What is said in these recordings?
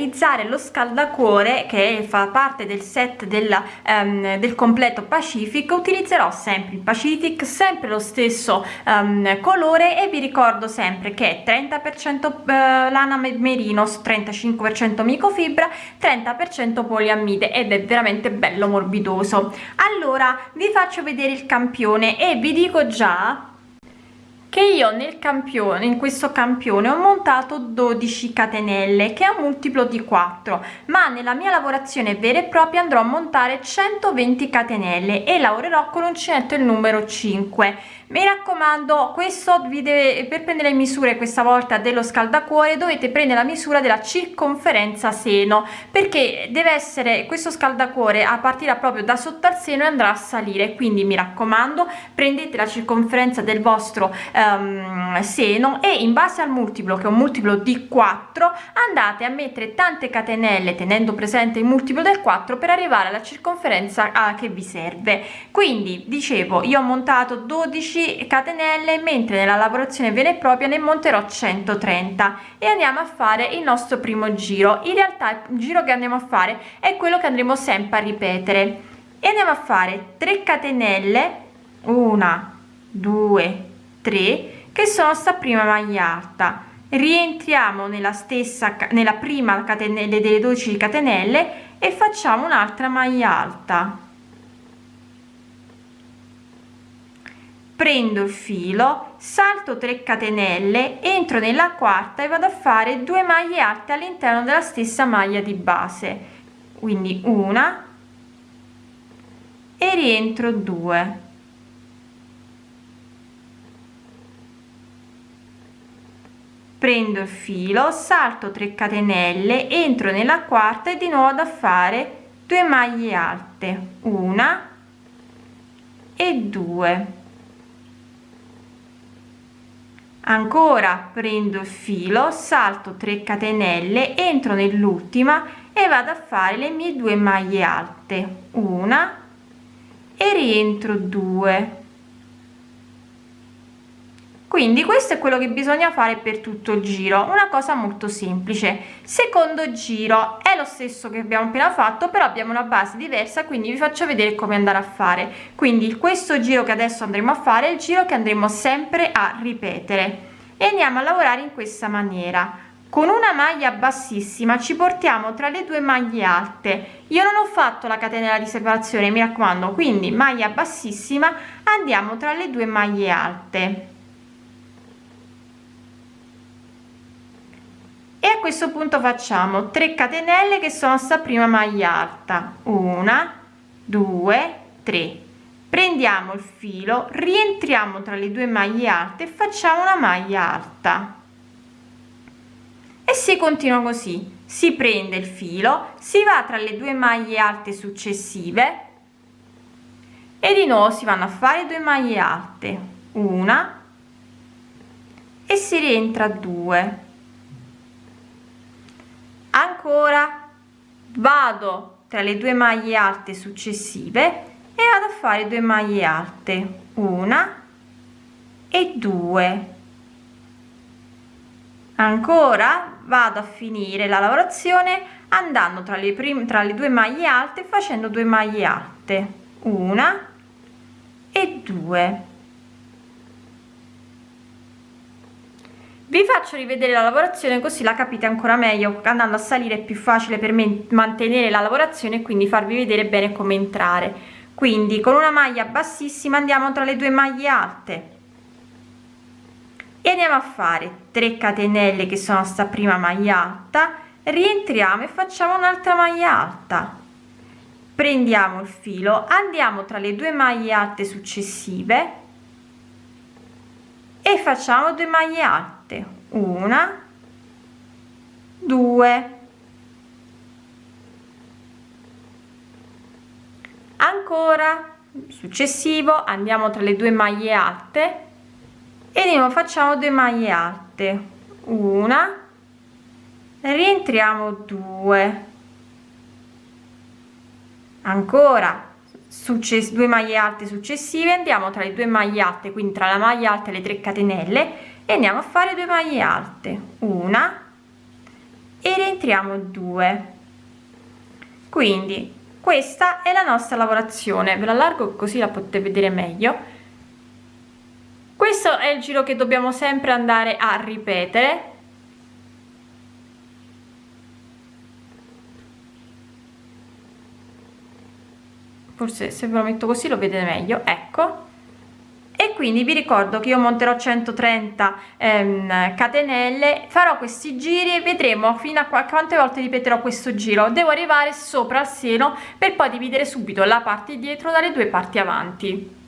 realizzare lo scaldacuore che fa parte del set della, um, del completo Pacific utilizzerò sempre il Pacific sempre lo stesso um, colore e vi ricordo sempre che 30 per cento eh, lana merino 35 per cento microfibra 30 per cento poliamide ed è veramente bello morbidoso. Allora vi faccio vedere il campione e vi dico già che io nel campione in questo campione ho montato 12 catenelle che è un multiplo di 4 ma nella mia lavorazione vera e propria andrò a montare 120 catenelle e lavorerò con uncinetto il numero 5 mi raccomando questo vi deve per prendere le misure questa volta dello scaldacuore dovete prendere la misura della circonferenza seno perché deve essere questo scaldacuore a partire proprio da sotto al seno e andrà a salire. Quindi mi raccomando prendete la circonferenza del vostro um, seno e in base al multiplo che è un multiplo di 4 andate a mettere tante catenelle tenendo presente il multiplo del 4 per arrivare alla circonferenza a, che vi serve. Quindi dicevo io ho montato 12 catenelle mentre nella lavorazione vera e propria ne monterò 130 e andiamo a fare il nostro primo giro. In realtà il giro che andiamo a fare è quello che andremo sempre a ripetere. E andiamo a fare 3 catenelle una due tre che sono sta prima maglia alta. Rientriamo nella stessa nella prima catenelle delle 12 catenelle e facciamo un'altra maglia alta. Prendo il filo salto 3 catenelle entro nella quarta e vado a fare due maglie alte all'interno della stessa maglia di base. Quindi una e rientro 2 prendo il filo salto 3 catenelle entro nella quarta e di nuovo da fare 2 maglie alte. Una e 2 ancora prendo il filo salto 3 catenelle entro nell'ultima e vado a fare le mie due maglie alte. Una e rientro 2 quindi questo è quello che bisogna fare per tutto il giro una cosa molto semplice. Secondo giro è lo stesso che abbiamo appena fatto però abbiamo una base diversa quindi vi faccio vedere come andare a fare. Quindi questo giro che adesso andremo a fare è il giro che andremo sempre a ripetere. E andiamo a lavorare in questa maniera. Con una maglia bassissima ci portiamo tra le due maglie alte. Io non ho fatto la catenella di separazione mi raccomando. Quindi maglia bassissima andiamo tra le due maglie alte e a questo punto facciamo 3 catenelle che sono sta prima maglia alta. Una due tre. Prendiamo il filo rientriamo tra le due maglie alte e facciamo una maglia alta. E si continua così. Si prende il filo si va tra le due maglie alte successive e di nuovo si vanno a fare due maglie alte. Una e si rientra due ancora vado tra le due maglie alte successive e vado a fare due maglie alte una e due. Ancora vado a finire la lavorazione andando tra le prime tra le due maglie alte facendo due maglie alte una e due vi faccio rivedere la lavorazione così la capite ancora meglio andando a salire è più facile per me mantenere la lavorazione e quindi farvi vedere bene come entrare. Quindi con una maglia bassissima andiamo tra le due maglie alte. E andiamo a fare 3 catenelle che sono sta prima maglia alta rientriamo e facciamo un'altra maglia alta. Prendiamo il filo andiamo tra le due maglie alte successive e facciamo due maglie alte una. Due. Ancora. Successivo. Andiamo tra le due maglie alte. E nuovo facciamo due maglie alte. Una. Rientriamo due. Ancora. Due maglie alte successive. Andiamo tra le due maglie alte quindi tra la maglia alta e le 3 catenelle e andiamo a fare due maglie alte. Una e rientriamo 2 quindi questa è la nostra lavorazione. Ve la allargo così la potete vedere meglio. Questo è il giro che dobbiamo sempre andare a ripetere. Forse se ve lo metto così lo vedete meglio. Ecco quindi vi ricordo che io monterò 130 ehm, catenelle farò questi giri e vedremo fino a quante volte ripeterò questo giro. Devo arrivare sopra il seno per poi dividere subito la parte dietro dalle due parti avanti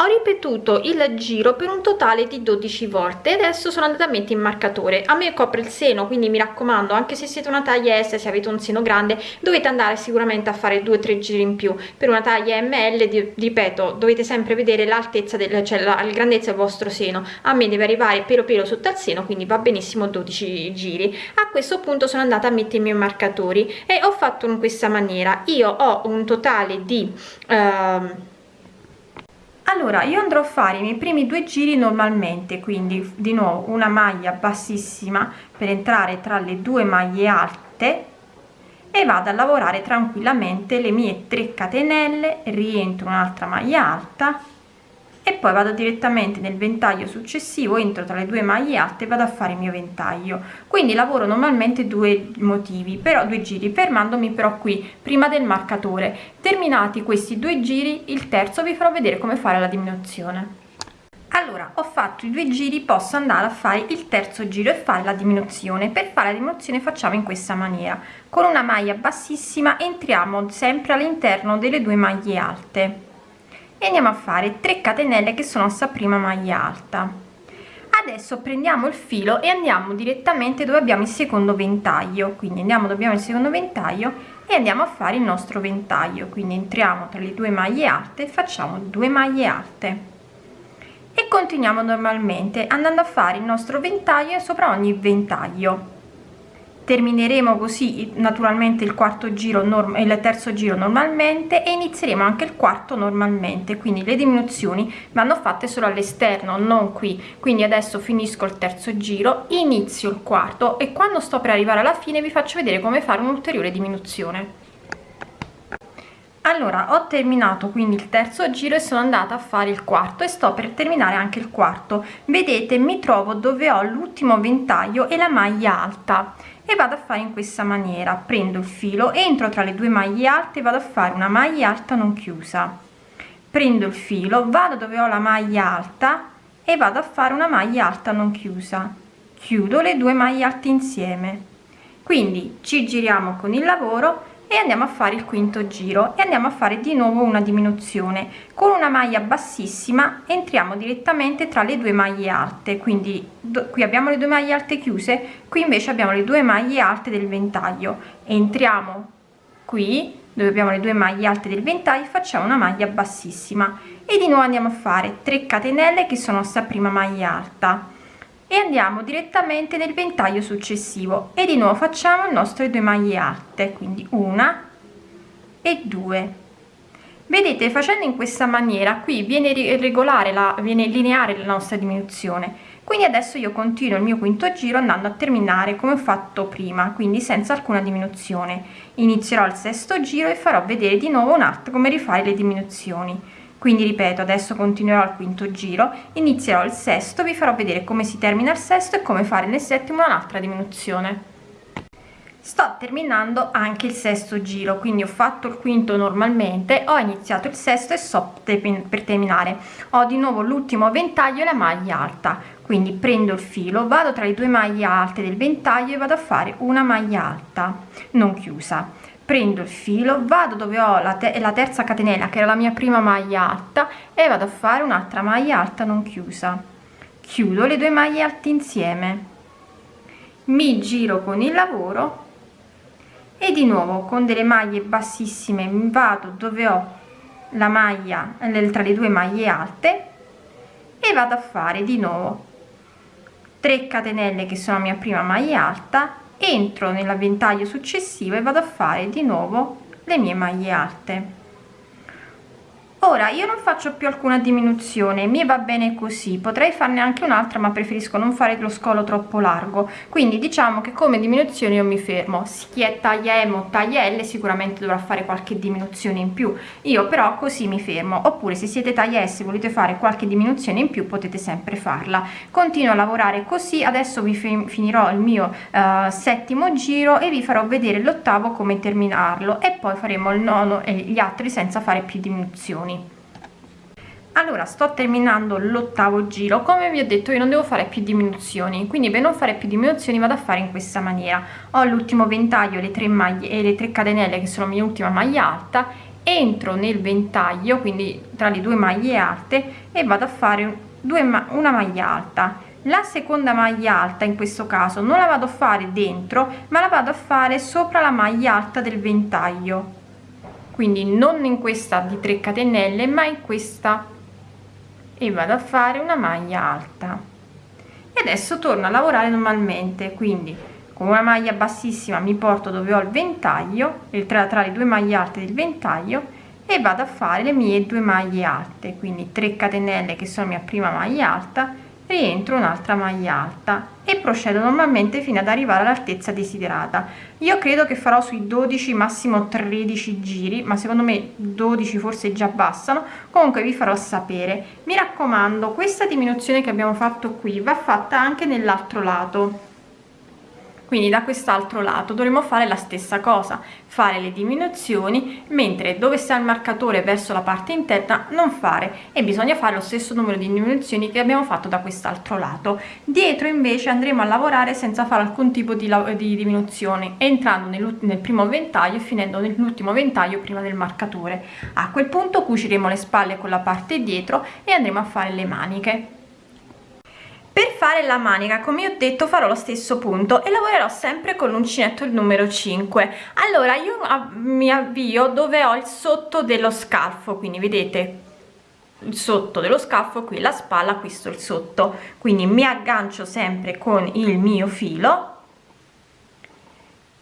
ho ripetuto il giro per un totale di 12 volte adesso sono andata a mettere in marcatore. A me copre il seno quindi mi raccomando anche se siete una taglia S se avete un seno grande dovete andare sicuramente a fare due o tre giri in più. Per una taglia ML ripeto dovete sempre vedere l'altezza del cioè la, la grandezza del vostro seno. A me deve arrivare pelo pelo sotto al seno quindi va benissimo 12 giri. A questo punto sono andata a mettere i miei marcatori e ho fatto in questa maniera. Io ho un totale di uh, allora io andrò a fare i miei primi due giri normalmente quindi di nuovo una maglia bassissima per entrare tra le due maglie alte e vado a lavorare tranquillamente le mie 3 catenelle rientro un'altra maglia alta e poi vado direttamente nel ventaglio successivo entro tra le due maglie alte e vado a fare il mio ventaglio. Quindi lavoro normalmente due motivi però due giri fermandomi però qui prima del marcatore. Terminati questi due giri il terzo vi farò vedere come fare la diminuzione. Allora ho fatto i due giri posso andare a fare il terzo giro e fare la diminuzione. Per fare la diminuzione facciamo in questa maniera. Con una maglia bassissima entriamo sempre all'interno delle due maglie alte e andiamo a fare 3 catenelle che sono sta prima maglia alta. Adesso prendiamo il filo e andiamo direttamente dove abbiamo il secondo ventaglio. Quindi andiamo dove abbiamo il secondo ventaglio e andiamo a fare il nostro ventaglio. Quindi entriamo tra le due maglie alte facciamo due maglie alte. E continuiamo normalmente andando a fare il nostro ventaglio sopra ogni ventaglio termineremo così naturalmente il quarto giro il terzo giro normalmente e inizieremo anche il quarto normalmente quindi le diminuzioni vanno fatte solo all'esterno non qui. Quindi adesso finisco il terzo giro inizio il quarto e quando sto per arrivare alla fine vi faccio vedere come fare un'ulteriore diminuzione. Allora ho terminato quindi il terzo giro e sono andata a fare il quarto e sto per terminare anche il quarto. Vedete mi trovo dove ho l'ultimo ventaglio e la maglia alta e vado a fare in questa maniera. Prendo il filo entro tra le due maglie alte vado a fare una maglia alta non chiusa. Prendo il filo vado dove ho la maglia alta e vado a fare una maglia alta non chiusa. Chiudo le due maglie alte insieme. Quindi ci giriamo con il lavoro e andiamo a fare il quinto giro e andiamo a fare di nuovo una diminuzione. Con una maglia bassissima entriamo direttamente tra le due maglie alte. Quindi qui abbiamo le due maglie alte chiuse qui invece abbiamo le due maglie alte del ventaglio. Entriamo qui dove abbiamo le due maglie alte del ventaglio facciamo una maglia bassissima. E di nuovo andiamo a fare 3 catenelle che sono sta prima maglia alta e andiamo direttamente nel ventaglio successivo. E di nuovo facciamo il nostro due maglie alte quindi una e due. Vedete facendo in questa maniera qui viene regolare la viene lineare la nostra diminuzione. Quindi adesso io continuo il mio quinto giro andando a terminare come ho fatto prima quindi senza alcuna diminuzione. Inizierò il sesto giro e farò vedere di nuovo un attimo come rifare le diminuzioni quindi ripeto adesso continuerò al quinto giro inizierò il sesto vi farò vedere come si termina il sesto e come fare nel settimo un'altra diminuzione. Sto terminando anche il sesto giro quindi ho fatto il quinto normalmente ho iniziato il sesto e sto per terminare. Ho di nuovo l'ultimo ventaglio e la maglia alta quindi prendo il filo vado tra le due maglie alte del ventaglio e vado a fare una maglia alta non chiusa prendo il filo vado dove ho la, te la terza catenella che era la mia prima maglia alta e vado a fare un'altra maglia alta non chiusa. Chiudo le due maglie alte insieme. Mi giro con il lavoro e di nuovo con delle maglie bassissime vado dove ho la maglia tra le due maglie alte e vado a fare di nuovo 3 catenelle che sono la mia prima maglia alta entro nell'avventaglio successivo e vado a fare di nuovo le mie maglie alte ora io non faccio più alcuna diminuzione mi va bene così potrei farne anche un'altra ma preferisco non fare lo scolo troppo largo. Quindi diciamo che come diminuzione io mi fermo. Chi è taglia M o taglia L sicuramente dovrà fare qualche diminuzione in più. Io però così mi fermo. Oppure se siete taglia S volete fare qualche diminuzione in più potete sempre farla. Continuo a lavorare così. Adesso vi finirò il mio uh, settimo giro e vi farò vedere l'ottavo come terminarlo. E poi faremo il nono e gli altri senza fare più diminuzioni allora sto terminando l'ottavo giro. Come vi ho detto io non devo fare più diminuzioni quindi per non fare più diminuzioni vado a fare in questa maniera. Ho l'ultimo ventaglio le tre maglie e le tre catenelle che sono la mia ultima maglia alta entro nel ventaglio quindi tra le due maglie alte e vado a fare due ma una maglia alta. La seconda maglia alta in questo caso non la vado a fare dentro ma la vado a fare sopra la maglia alta del ventaglio. Quindi non in questa di 3 catenelle ma in questa e vado a fare una maglia alta. E adesso torno a lavorare normalmente quindi con una maglia bassissima mi porto dove ho il ventaglio tra, tra le due maglie alte del ventaglio e vado a fare le mie due maglie alte quindi 3 catenelle che sono mia prima maglia alta rientro un'altra maglia alta e procedo normalmente fino ad arrivare all'altezza desiderata. Io credo che farò sui 12 massimo 13 giri ma secondo me 12 forse già bastano comunque vi farò sapere. Mi raccomando questa diminuzione che abbiamo fatto qui va fatta anche nell'altro lato quindi da quest'altro lato dovremo fare la stessa cosa fare le diminuzioni mentre dove sta il marcatore verso la parte interna non fare. E bisogna fare lo stesso numero di diminuzioni che abbiamo fatto da quest'altro lato. Dietro invece andremo a lavorare senza fare alcun tipo di, di diminuzione entrando nel, nel primo ventaglio e finendo nell'ultimo ventaglio prima del marcatore. A quel punto cuciremo le spalle con la parte dietro e andremo a fare le maniche per fare la manica come ho detto farò lo stesso punto e lavorerò sempre con l'uncinetto il numero 5 allora io mi avvio dove ho il sotto dello scalfo quindi vedete? Il sotto dello scalfo qui la spalla questo il sotto. Quindi mi aggancio sempre con il mio filo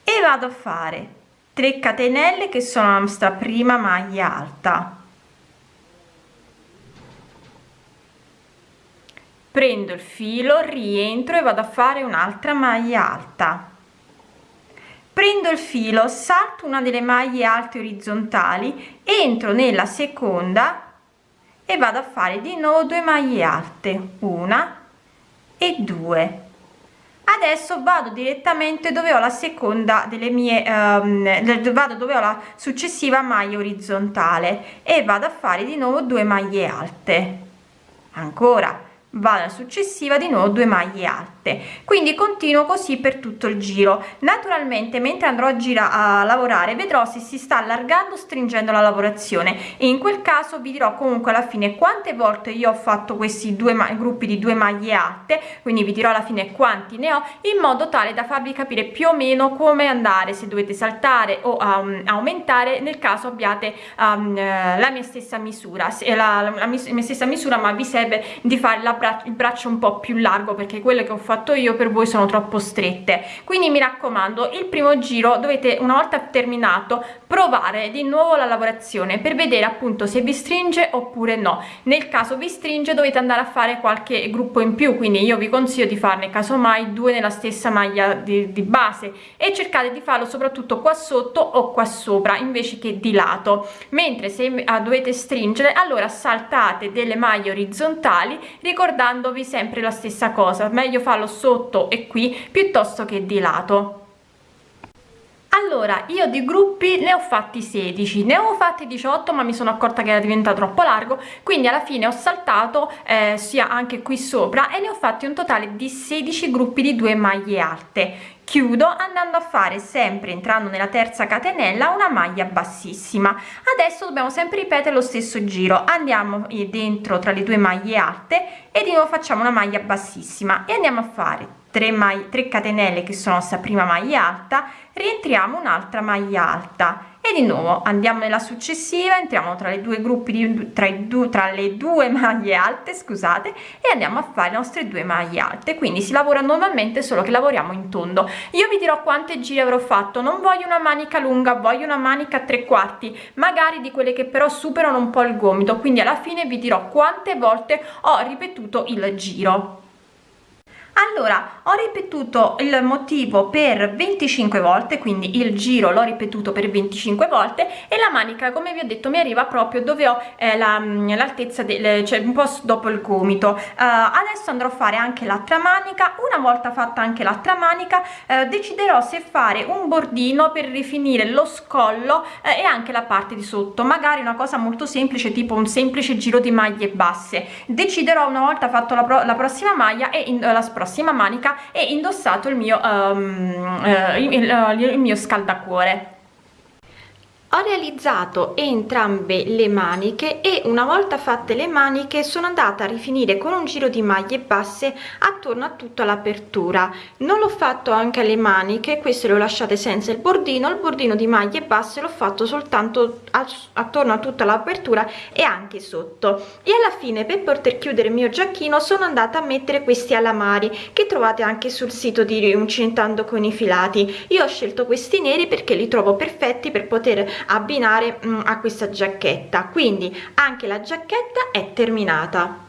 e vado a fare 3 catenelle che sono la nostra prima maglia alta prendo il filo rientro e vado a fare un'altra maglia alta. Prendo il filo salto una delle maglie alte orizzontali entro nella seconda e vado a fare di nuovo due maglie alte una e due. Adesso vado direttamente dove ho la seconda delle mie um, vado dove ho la successiva maglia orizzontale e vado a fare di nuovo due maglie alte. Ancora vado alla successiva di nuovo due maglie alte. Quindi continuo così per tutto il giro. Naturalmente mentre andrò a gira a lavorare vedrò se si sta allargando stringendo la lavorazione. E in quel caso vi dirò comunque alla fine quante volte io ho fatto questi due gruppi di due maglie alte. Quindi vi dirò alla fine quanti ne ho in modo tale da farvi capire più o meno come andare se dovete saltare o um, aumentare nel caso abbiate um, la mia stessa misura. Se la, la, la mia stessa misura ma vi serve di fare la il braccio un po più largo perché quelle che ho fatto io per voi sono troppo strette. Quindi mi raccomando il primo giro dovete una volta terminato provare di nuovo la lavorazione per vedere appunto se vi stringe oppure no. Nel caso vi stringe dovete andare a fare qualche gruppo in più quindi io vi consiglio di farne casomai due nella stessa maglia di, di base e cercate di farlo soprattutto qua sotto o qua sopra invece che di lato. Mentre se ah, dovete stringere allora saltate delle maglie orizzontali ricordate ricordandovi sempre la stessa cosa. Meglio farlo sotto e qui piuttosto che di lato allora io di gruppi ne ho fatti 16 ne ho fatti 18 ma mi sono accorta che era diventato troppo largo quindi alla fine ho saltato eh, sia anche qui sopra e ne ho fatti un totale di 16 gruppi di due maglie alte. Chiudo andando a fare sempre entrando nella terza catenella una maglia bassissima. Adesso dobbiamo sempre ripetere lo stesso giro. Andiamo dentro tra le due maglie alte e di nuovo facciamo una maglia bassissima e andiamo a fare 3 maglie 3 catenelle che sono sta prima maglia alta rientriamo un'altra maglia alta. E di nuovo andiamo nella successiva entriamo tra le due gruppi di tra, i due, tra le due maglie alte scusate e andiamo a fare le nostre due maglie alte. Quindi si lavora normalmente solo che lavoriamo in tondo. Io vi dirò quante giri avrò fatto. Non voglio una manica lunga voglio una manica a tre quarti magari di quelle che però superano un po il gomito. Quindi alla fine vi dirò quante volte ho ripetuto il giro allora ho ripetuto il motivo per 25 volte quindi il giro l'ho ripetuto per 25 volte e la manica come vi ho detto mi arriva proprio dove ho eh, l'altezza la, del cioè un po dopo il gomito. Uh, adesso andrò a fare anche l'altra manica una volta fatta anche l'altra manica uh, deciderò se fare un bordino per rifinire lo scollo uh, e anche la parte di sotto. Magari una cosa molto semplice tipo un semplice giro di maglie basse. Deciderò una volta fatto la, la prossima maglia e in, la prossima manica e indossato il mio, um, uh, il, il, il mio scaldacuore ho realizzato entrambe le maniche e una volta fatte le maniche sono andata a rifinire con un giro di maglie basse attorno a tutta l'apertura. Non l'ho fatto anche alle maniche queste le ho lasciate senza il bordino il bordino di maglie basse l'ho fatto soltanto attorno a tutta l'apertura e anche sotto. E alla fine per poter chiudere il mio giacchino sono andata a mettere questi alamari che trovate anche sul sito di Uncinetando con i filati. Io ho scelto questi neri perché li trovo perfetti per poter abbinare mh, mm, a questa giacchetta. Quindi anche la giacchetta è terminata